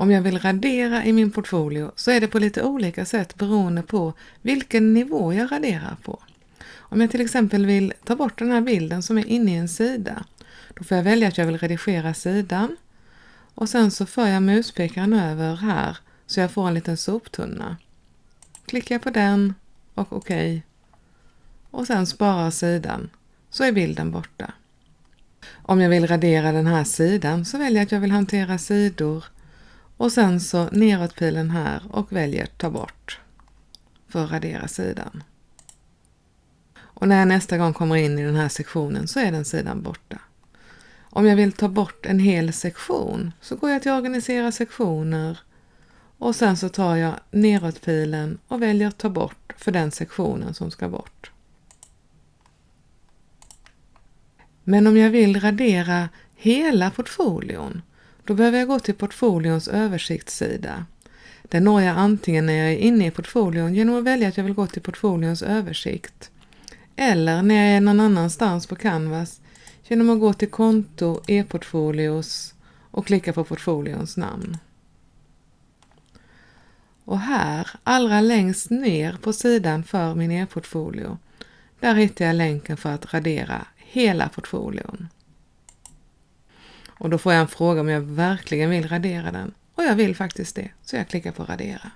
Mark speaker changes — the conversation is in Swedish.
Speaker 1: Om jag vill radera i min portfolio så är det på lite olika sätt beroende på vilken nivå jag raderar på. Om jag till exempel vill ta bort den här bilden som är inne i en sida, då får jag välja att jag vill redigera sidan och sen så för jag muspekaren över här så jag får en liten soptunna. Klickar jag på den och OK. Och sen sparar sidan så är bilden borta. Om jag vill radera den här sidan så väljer jag att jag vill hantera sidor och sen så neråtpilen här och väljer ta bort för att radera sidan. Och när jag nästa gång kommer in i den här sektionen så är den sidan borta. Om jag vill ta bort en hel sektion så går jag till organisera sektioner och sen så tar jag neråtpilen och väljer ta bort för den sektionen som ska bort. Men om jag vill radera hela portfolion, då behöver jag gå till portfolions översiktssida. Den når jag antingen när jag är inne i portfolion genom att välja att jag vill gå till portfolions översikt eller när jag är någon annanstans på Canvas genom att gå till konto, e-portfolios och klicka på portfolions namn. Och här, allra längst ner på sidan för min e-portfolio, där hittar jag länken för att radera hela portfolion. Och då får jag en fråga om jag verkligen vill radera den och jag vill faktiskt det, så jag klickar på radera.